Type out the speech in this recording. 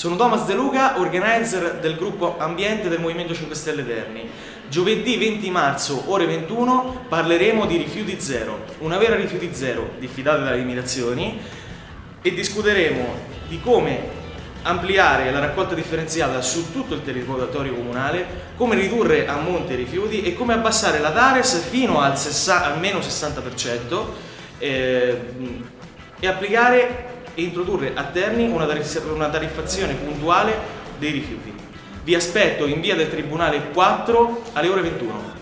Sono Thomas De Luca, organizer del gruppo Ambiente del Movimento 5 Stelle Terni. Giovedì 20 marzo, ore 21, parleremo di rifiuti zero, una vera rifiuti zero, diffidate dalle imitazioni, e discuteremo di come ampliare la raccolta differenziata su tutto il territorio comunale, come ridurre a monte i rifiuti e come abbassare la TARES fino al, al meno 60% eh, e applicare e introdurre a Terni una, tariffazione puntuale dei rifiuti. Vi aspetto in via del Tribunale 4 alle ore 21.